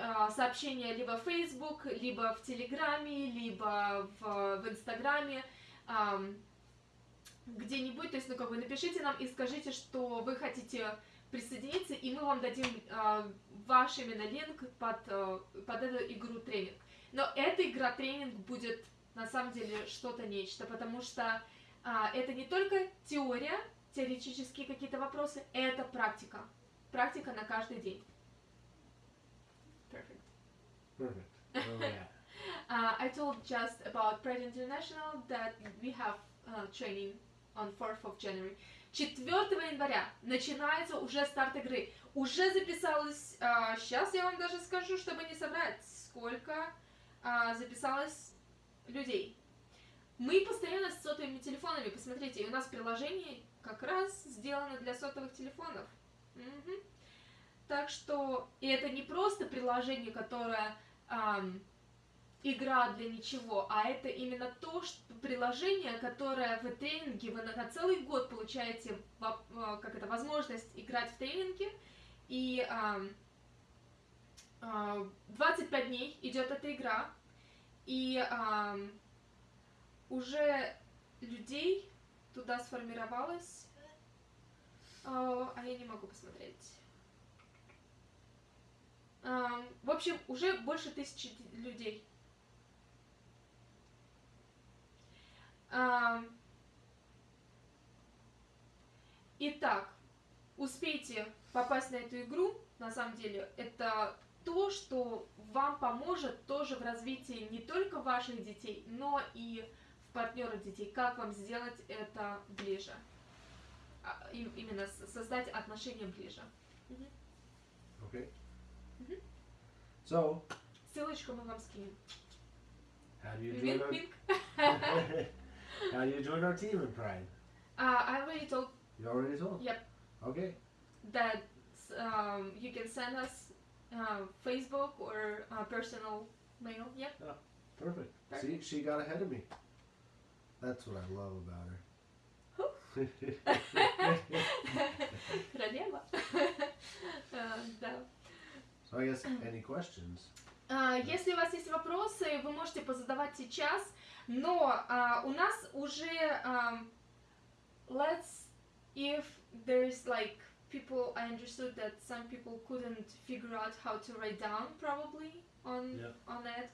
а, сообщение либо в Facebook, либо в Телеграме, либо в, в Инстаграме, а, где-нибудь, то есть, ну, как бы напишите нам и скажите, что вы хотите присоединиться, и мы вам дадим а, ваш именно линк под, а, под эту игру тренинг. Но эта игра тренинг будет на самом деле что-то нечто, потому что это не только теория, теоретические какие-то вопросы, это практика. Практика на каждый день. Perfect. Perfect. We at? Uh, I told just about Pride International that we have uh, training on 4th of January. 4 января начинается уже старт игры. Уже записалось, а, сейчас я вам даже скажу, чтобы не соврать, сколько а, записалось людей. Мы постоянно с сотовыми телефонами, посмотрите, и у нас приложение как раз сделано для сотовых телефонов. Мгм. Так что, и это не просто приложение, которое ам, игра для ничего, а это именно то что, приложение, которое в тренинге вы на, на целый год получаете э, как это, возможность играть в тренинге, и ам, а, 25 дней идет эта игра, и ам, уже людей туда сформировалось, а а я не могу посмотреть. Ам, В общем, уже больше тысячи людей. Ам, Итак, успейте попасть на эту игру, на самом деле, это то, что вам поможет тоже в развитии не только ваших детей, но и в партнерах детей. Как вам сделать это ближе? А, им- Именно создать отношения ближе. Okay. Mhm. So, Ссылочку мы вам скинем. how do you join our. How do you join our team in Pride? Uh, I already told You already told. Yep. Okay. that um, you can send us uh, Facebook or uh, personal mail. Yep. Perfect. Perfect. See, she got ahead of me. That's what I love about her. Королева. Э, Да. so I guess any questions? А, Если у вас есть вопросы, вы можете позадавать сейчас, но а, у нас уже ам, let's if there's like people I understood that some people couldn't figure out how to write down probably on Yeah. on it.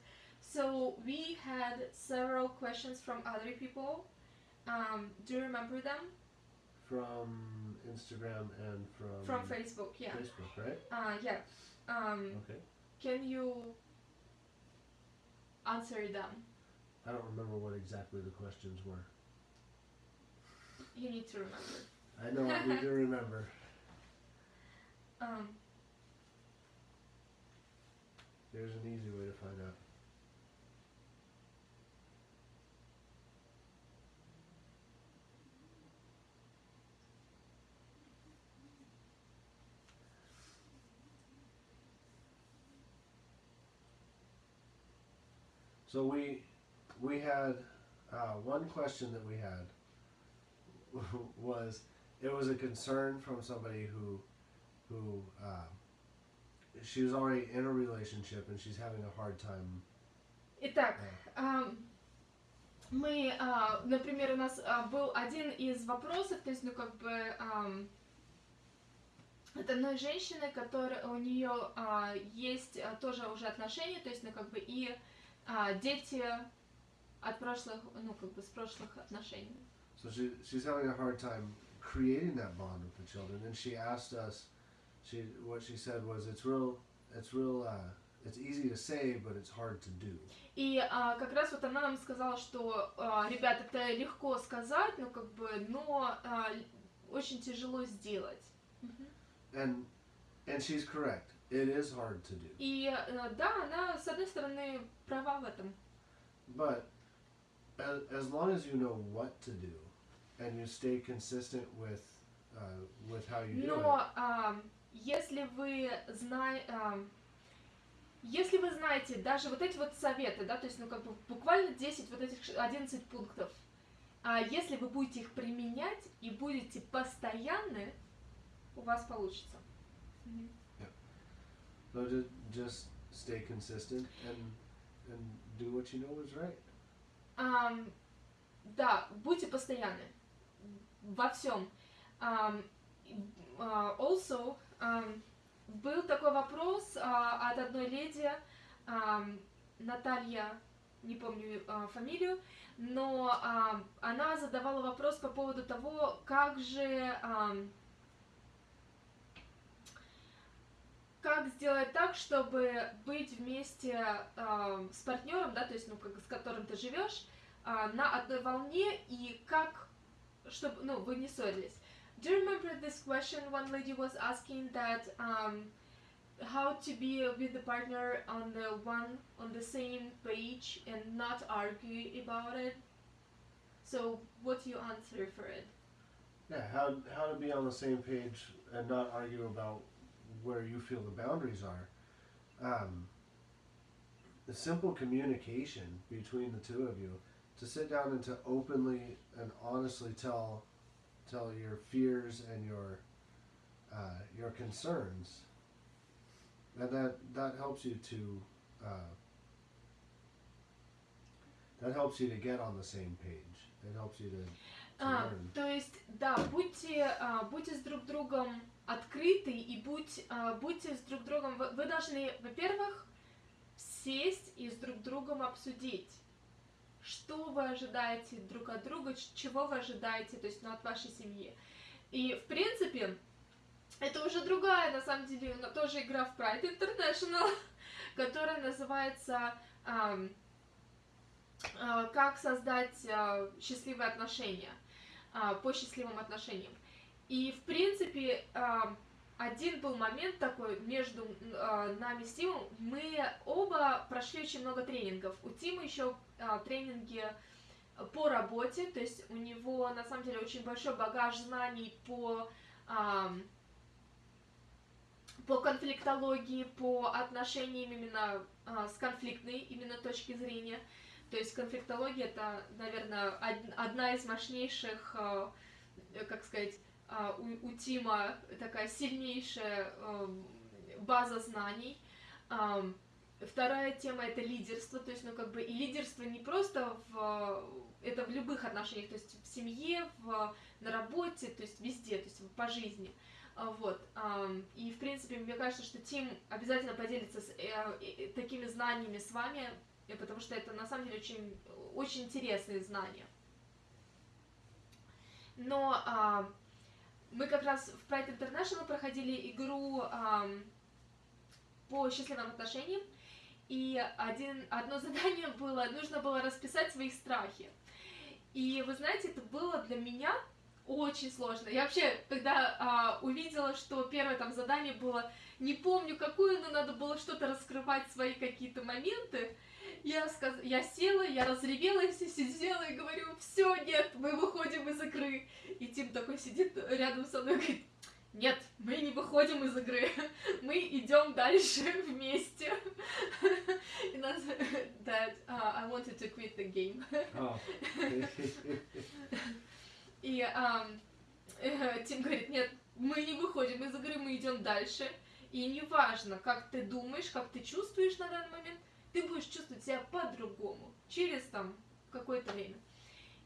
So we had several questions from other people. Um, do you remember them From Instagram and from from Facebook? Yeah. Facebook, right? Uh, yeah. Um, Okay. can you answer them? I don't remember what exactly the questions were. You need to remember. I know I need to remember. Um, There's an easy way to find out. So we we had uh, one question that we had was it was a concern from somebody who who uh, she was already in a relationship and she's having a hard time. Итак, uh, ам, мы, а, например, у нас а, был один из вопросов, то есть, ну, как бы, ам, от одной женщины, которая, у нее а, есть а, тоже уже отношения, то есть, ну, как бы, и а, дети от прошлых, ну, как бы, с прошлых отношений. So she she's having a hard time creating that bond with the children, and she asked us. She what she said was it's real it's real uh, it's easy to say, but it's hard to do. И а, как раз вот она нам сказала, что, а, ребят, это легко сказать, ну, как бы, но а, очень тяжело сделать. And and she's correct. It is hard to do. И э, да, она, с одной стороны, права в этом. But as, as long as you know what to do, and you stay consistent with uh, with how you do it, Но ам, если вы знаете... если вы знаете даже вот эти вот советы, да, то есть, ну, как бы буквально 10 вот этих, 11 пунктов, а если вы будете их применять и будете постоянны, у вас получится. So just, just stay consistent and and do what you know is right. Um, да, будьте постоянны во всем. Um, uh, also, um, был такой вопрос uh, от одной леди, um, Наталья, не помню uh, фамилию, но uh, она задавала вопрос по поводу того, как же um, как сделать так, чтобы быть вместе э, с партнером, да, то есть, ну, как, с которым ты живешь, э, на одной волне и как, чтобы, ну, вы не ссорились. Do you remember this question one lady was asking that um, how to be with the partner on the one on the same page and not argue about it? So what you answer for it? Yeah, how how to be on the same page and not argue about where you feel the boundaries are. Um, the simple communication between the two of you to sit down and to openly and honestly tell tell your fears and your uh, your concerns, and that that helps you to uh, that helps you to get on the same page. It helps you to, to А, learn. то есть, да, будьте, а, будьте с друг другом открыты и будь, а, будьте с друг другом. Вы, должны, во-первых, сесть и с друг другом обсудить, что вы ожидаете друг от друга, чего вы ожидаете, то есть, ну, от вашей семьи. И, в принципе, это уже другая, на самом деле, тоже игра в Pride International, которая называется ам, а, «Как создать а, счастливые отношения» по счастливым отношениям. И, в принципе, а, один был момент такой между а, нами с Тимом. Мы оба прошли очень много тренингов. У Тима еще а, тренинги по работе, то есть у него на самом деле очень большой багаж знаний по по конфликтологии, по отношениям именно а, с конфликтной именно точки зрения. То есть конфликтология это, наверное, од- одна из мощнейших, а, как сказать, у, у Тима такая сильнейшая эм, база знаний. Вторая тема это лидерство, то есть, ну, как бы, и лидерство не просто в, это в любых отношениях, то есть в семье, в, на работе, то есть везде, то есть по жизни. А, Вот. И, в принципе, мне кажется, что Тим обязательно поделится с, э, э, такими знаниями с вами, э, потому что это, на самом деле, очень, очень интересные знания. Но а, мы как раз в Pride International проходили игру ам, по счастливым отношениям, и один, одно задание было, нужно было расписать свои страхи. И вы знаете, это было для меня очень сложно. Я вообще, когда а, увидела, что первое там задание было, не помню какую, но надо было что-то раскрывать, свои какие-то моменты, я, сказ... я села, я разревелась, сидела и говорю, все, нет, мы выходим из игры. И Тим такой сидит рядом со мной и говорит, нет, мы не выходим из игры, мы идем дальше вместе. И нас, that uh, I wanted to quit the game. Oh. И э, Тим говорит, нет, мы не выходим из игры, мы идем дальше. И неважно, как ты думаешь, как ты чувствуешь на данный момент, ты будешь чувствовать себя по-другому через там какое-то время.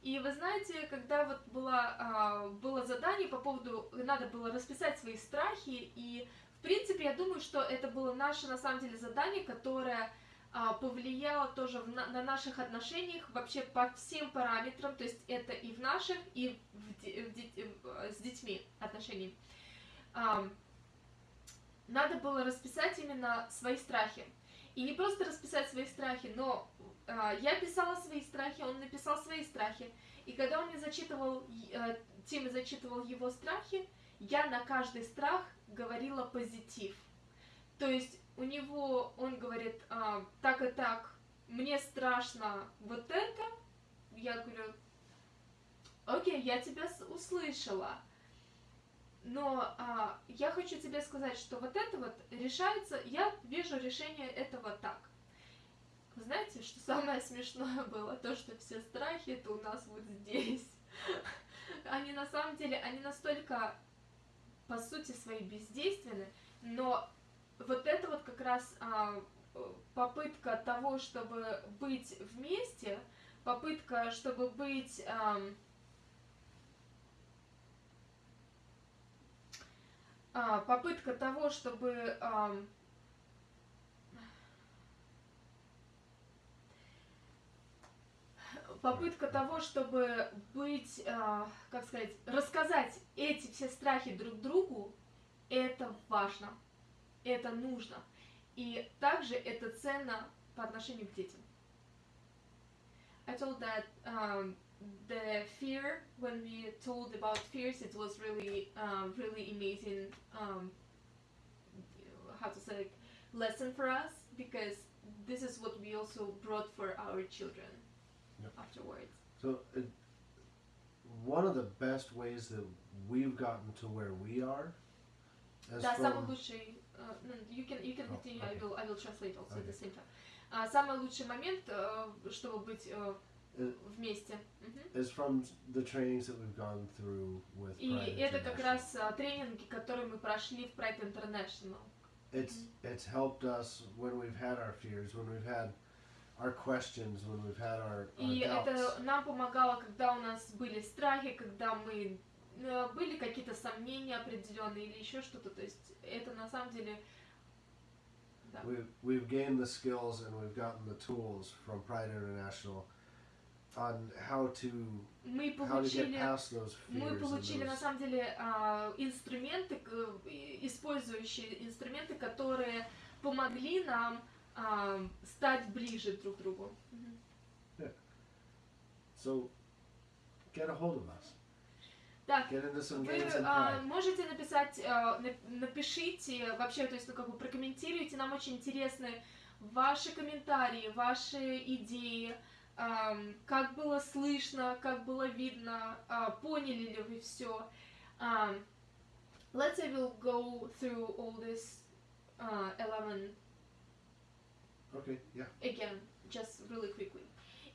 И вы знаете, когда вот было, а, было задание по поводу, надо было расписать свои страхи, и в принципе я думаю, что это было наше на самом деле задание, которое а, повлияло тоже на, на наших отношениях вообще по всем параметрам, то есть это и в наших, и в в в- с детьми отношениях. Ам, надо было расписать именно свои страхи. И не просто расписать свои страхи, но а, я писала свои страхи, он написал свои страхи. И когда он мне зачитывал, э, Тима зачитывал его страхи, я на каждый страх говорила позитив. То есть у него, он говорит, а, так и так, мне страшно вот это. Я говорю, окей, я тебя услышала. Но а, я хочу тебе сказать, что вот это вот решается, я вижу решение этого так. Знаете, что самое смешное было? То, что все страхи это у нас вот здесь. Они на самом деле, они настолько, по сути, свои бездейственны, но вот это вот как раз а, попытка того, чтобы быть вместе, попытка, чтобы быть... А, попытка того, чтобы а, попытка того, чтобы быть, а, как сказать, рассказать эти все страхи друг другу, это важно, это нужно. И также это ценно по отношению к детям. I told that um, the fear, when we told about fears, it was really, um, really amazing, um, how to say, lesson for us, because this is what we also brought for our children Yep. afterwards. So, it, one of the best ways that we've gotten to where we are, as Да, самый from, лучший, uh, no, you can, you can Oh, continue, I okay. will, I will translate also at the Okay. same time. А, самый лучший момент, э, чтобы быть э, Э, вместе. Is from the trainings that we've gone through with И это как раз а, тренинги, которые мы прошли в Pride International. It's it's helped us when we've had our fears, when we've had our questions, when we've had our, our И doubts. это нам помогало, когда у нас были страхи, когда мы э, были какие-то сомнения определенные или еще что-то. То есть это на самом деле. We've, we've gained the skills and we've gotten the tools from Pride International on how to мы получили мы получили на самом деле а, инструменты, использующие инструменты, которые помогли нам а, стать ближе друг к другу. So get a hold of us. Some Вы а, можете написать, а, нап- напишите, вообще, то есть, ну, как бы прокомментируйте, нам очень интересны ваши комментарии, ваши идеи, как было слышно, как было видно, а, поняли ли вы все. let's say we'll go through all this uh, 11 Okay, yeah. again, just really quickly.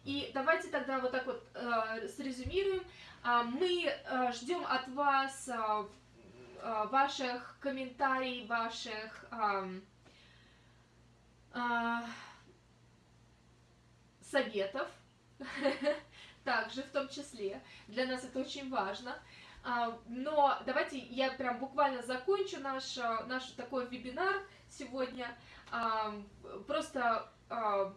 И давайте тогда вот так вот э, срезюмируем. А, мы э, ждем от вас а, ваших комментариев, ваших ам, а, советов, также в том числе. Для нас это очень важно. А, Но давайте я прям буквально закончу наш, а, наш такой вебинар сегодня. А, Просто а,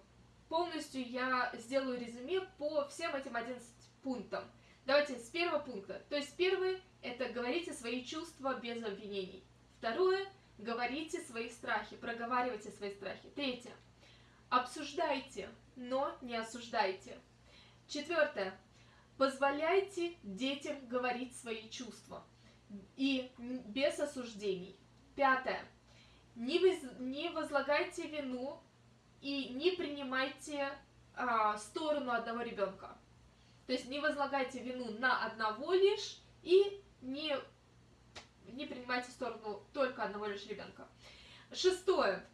полностью я сделаю резюме по всем этим 11 пунктам. Давайте с первого пункта. То есть первый – это говорите свои чувства без обвинений. Второе – говорите свои страхи, проговаривайте свои страхи. Третье – обсуждайте, но не осуждайте. Четвертое – позволяйте детям говорить свои чувства и без осуждений. Пятое – не, воз- не возлагайте вину и не принимайте а, сторону одного ребенка. То есть не возлагайте вину на одного лишь и не, не принимайте сторону только одного лишь ребенка. Шестое.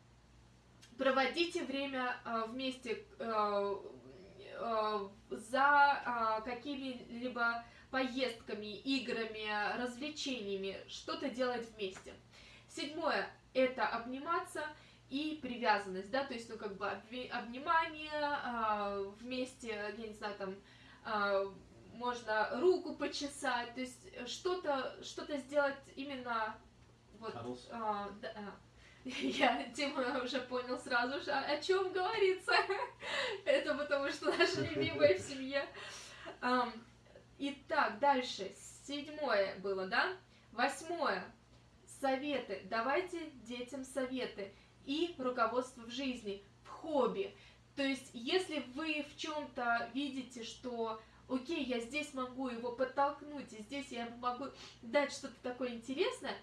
Проводите время а, вместе а, а, за а, какими-либо поездками, играми, развлечениями, что-то делать вместе. Седьмое – это обниматься и привязанность, да, то есть, ну, как бы обнимание, а, вместе, я не знаю, там, можно руку почесать, то есть э, что-то, что-то сделать именно вот, а, да. Я, Дима уже понял сразу же, о чем говорится. Это потому что наша любимая в семье. Итак, дальше. Седьмое было, да? Восьмое. Советы. Давайте детям советы. И руководство в жизни, в хобби. То есть, если вы в чем-то видите, что окей, я здесь могу его подтолкнуть, и здесь я могу дать что-то такое интересное,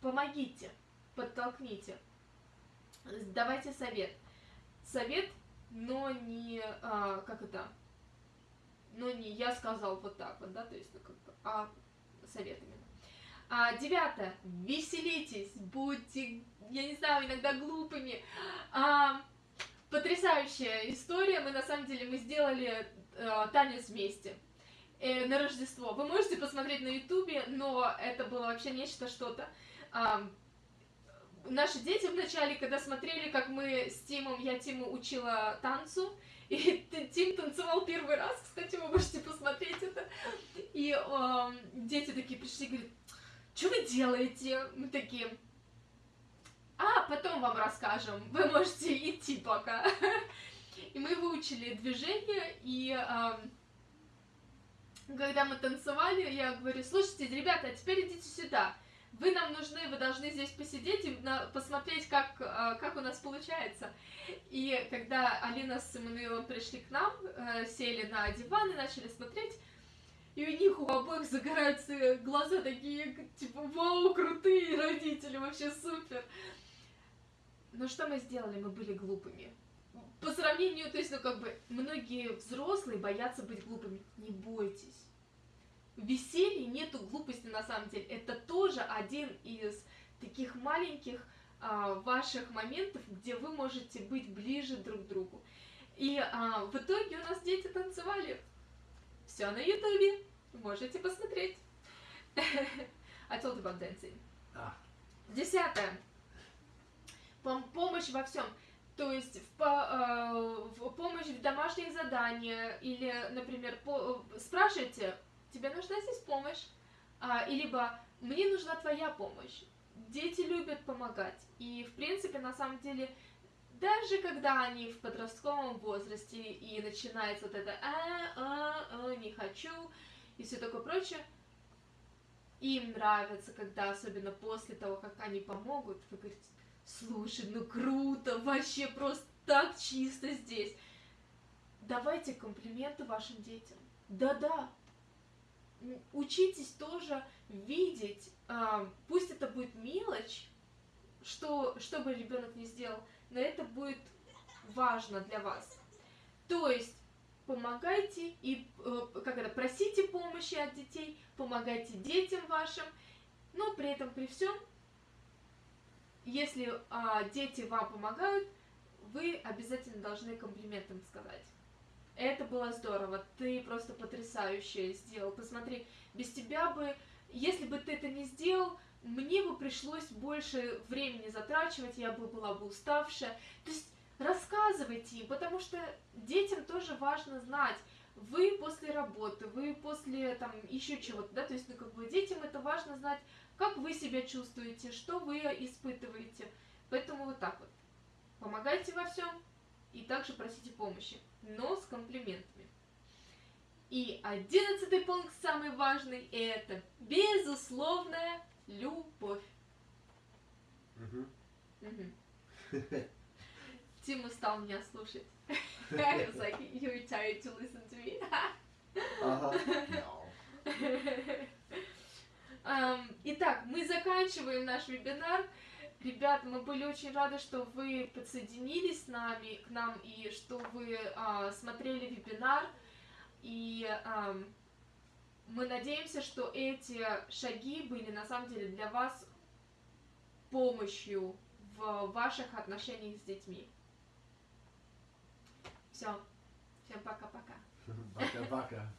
помогите, подтолкните. Давайте совет. Совет, но не, а, как это, но не я сказал вот так вот, да, то есть, ну, как бы, а совет именно. А, девятое. Веселитесь, будьте, я не знаю, иногда глупыми. А, потрясающая история. Мы на самом деле мы сделали э, танец вместе э, на Рождество. Вы можете посмотреть на Ютубе, но это было вообще нечто что-то. А, наши дети вначале, когда смотрели, как мы с Тимом, я Тиму учила танцу, и Тим танцевал первый раз, кстати, вы можете посмотреть это. И э, дети такие пришли говорят, что вы делаете? Мы такие, а, потом вам расскажем, вы можете идти пока. И мы выучили движение, и э, когда мы танцевали, я говорю, слушайте, ребята, а теперь идите сюда вы нам нужны, вы должны здесь посидеть и на, посмотреть, как, а, как у нас получается. И когда Алина с Эммануилом пришли к нам, э, сели на диван и начали смотреть, и у них у обоих загораются глаза такие, типа, вау, крутые родители, вообще супер. Но что мы сделали? Мы были глупыми. По сравнению, то есть, ну, как бы, многие взрослые боятся быть глупыми. Не бойтесь веселье нету глупости на самом деле. Это тоже один из таких маленьких а, ваших моментов, где вы можете быть ближе друг к другу. И а, в итоге у нас дети танцевали. Все на ютубе. Можете посмотреть. I told about dancing. Десятое. Пом помощь во всем. То есть в, по, э, в помощь в домашних заданиях или, например, по, спрашивайте тебе нужна здесь помощь, а, и либо мне нужна твоя помощь. Дети любят помогать, и в принципе на самом деле даже когда они в подростковом возрасте и начинается вот это а, а, а, не хочу и все такое прочее, им нравится, когда особенно после того, как они помогут, вы говорите, слушай, ну круто, вообще просто так чисто здесь. Давайте комплименты вашим детям. Да-да, учитесь тоже видеть, а, пусть это будет мелочь, что, что бы ребенок не сделал, но это будет важно для вас. То есть помогайте и э, как это просите помощи от детей, помогайте детям вашим, но при этом при всем, если а, дети вам помогают, вы обязательно должны комплиментом сказать. Это было здорово, ты просто потрясающе сделал. Посмотри, без тебя бы, если бы ты это не сделал, мне бы пришлось больше времени затрачивать, я бы была бы уставшая. То есть рассказывайте им, потому что детям тоже важно знать, вы после работы, вы после там еще чего-то, да, то есть, ну, как бы детям это важно знать, как вы себя чувствуете, что вы испытываете. Поэтому вот так вот. Помогайте во всем и также просите помощи но с комплиментами. И одиннадцатый пункт, самый важный, это безусловная любовь. Тим устал меня слушать. I was like, you're tired to listen to me. итак, мы заканчиваем наш вебинар. Ребят, мы были очень рады, что вы подсоединились с нами, к нам, и что вы а, смотрели вебинар. И а, мы надеемся, что эти шаги были на самом деле для вас помощью в ваших отношениях с детьми. Все. Всем пока-пока. Пока-пока.